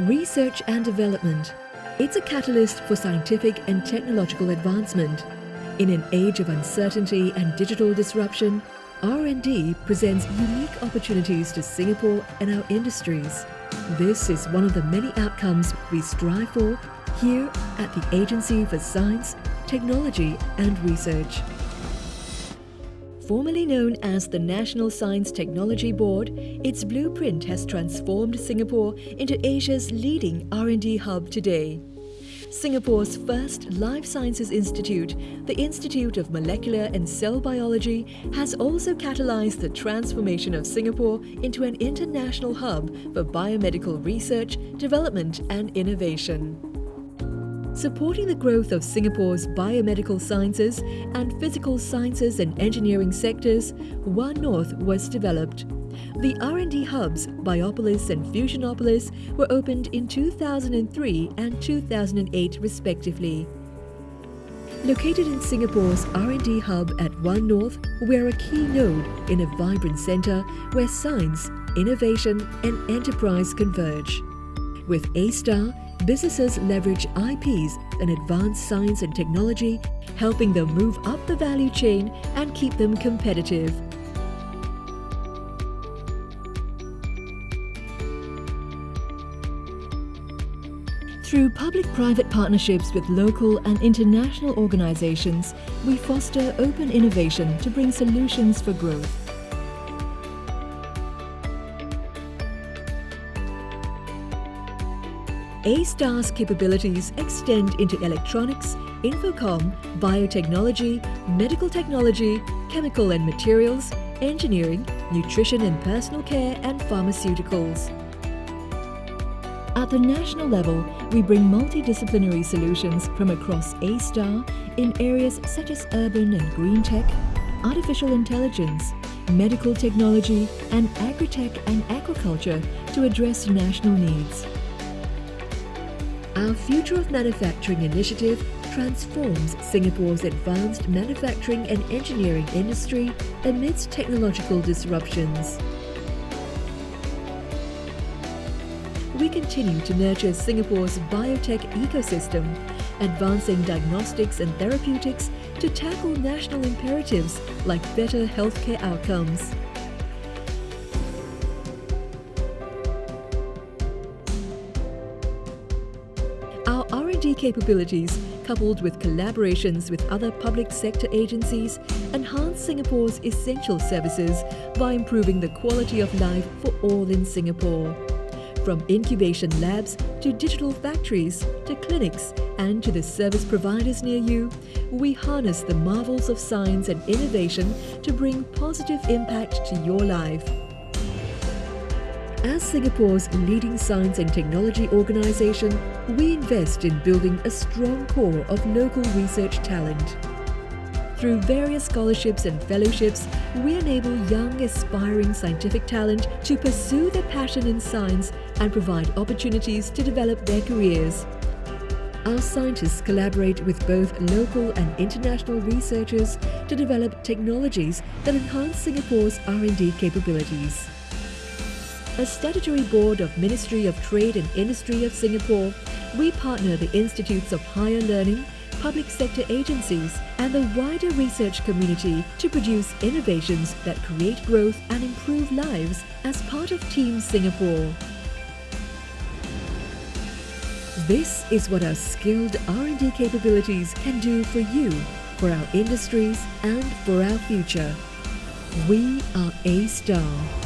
Research and development. It's a catalyst for scientific and technological advancement. In an age of uncertainty and digital disruption, R&D presents unique opportunities to Singapore and our industries. This is one of the many outcomes we strive for here at the Agency for Science, Technology and Research. Formerly known as the National Science Technology Board, its blueprint has transformed Singapore into Asia's leading R&D hub today. Singapore's first Life Sciences Institute, the Institute of Molecular and Cell Biology, has also catalyzed the transformation of Singapore into an international hub for biomedical research, development and innovation. Supporting the growth of Singapore's biomedical sciences and physical sciences and engineering sectors, One North was developed. The R&D hubs, Biopolis and Fusionopolis, were opened in 2003 and 2008 respectively. Located in Singapore's R&D hub at One North, we're a key node in a vibrant centre where science, innovation and enterprise converge. With A-Star, businesses leverage IPs and advanced science and technology, helping them move up the value chain and keep them competitive. Through public-private partnerships with local and international organizations, we foster open innovation to bring solutions for growth. A-STAR's capabilities extend into electronics, infocomm, biotechnology, medical technology, chemical and materials, engineering, nutrition and personal care and pharmaceuticals. At the national level, we bring multidisciplinary solutions from across A-STAR in areas such as urban and green tech, artificial intelligence, medical technology and agri-tech and aquaculture to address national needs. Our Future of Manufacturing initiative transforms Singapore's advanced manufacturing and engineering industry amidst technological disruptions. We continue to nurture Singapore's biotech ecosystem, advancing diagnostics and therapeutics to tackle national imperatives like better healthcare outcomes. Capabilities, coupled with collaborations with other public sector agencies, enhance Singapore's essential services by improving the quality of life for all in Singapore. From incubation labs to digital factories to clinics and to the service providers near you, we harness the marvels of science and innovation to bring positive impact to your life. As Singapore's leading science and technology organisation, we invest in building a strong core of local research talent. Through various scholarships and fellowships, we enable young aspiring scientific talent to pursue their passion in science and provide opportunities to develop their careers. Our scientists collaborate with both local and international researchers to develop technologies that enhance Singapore's R&D capabilities a statutory board of Ministry of Trade and Industry of Singapore, we partner the institutes of higher learning, public sector agencies and the wider research community to produce innovations that create growth and improve lives as part of Team Singapore. This is what our skilled R&D capabilities can do for you, for our industries and for our future. We are A-Star.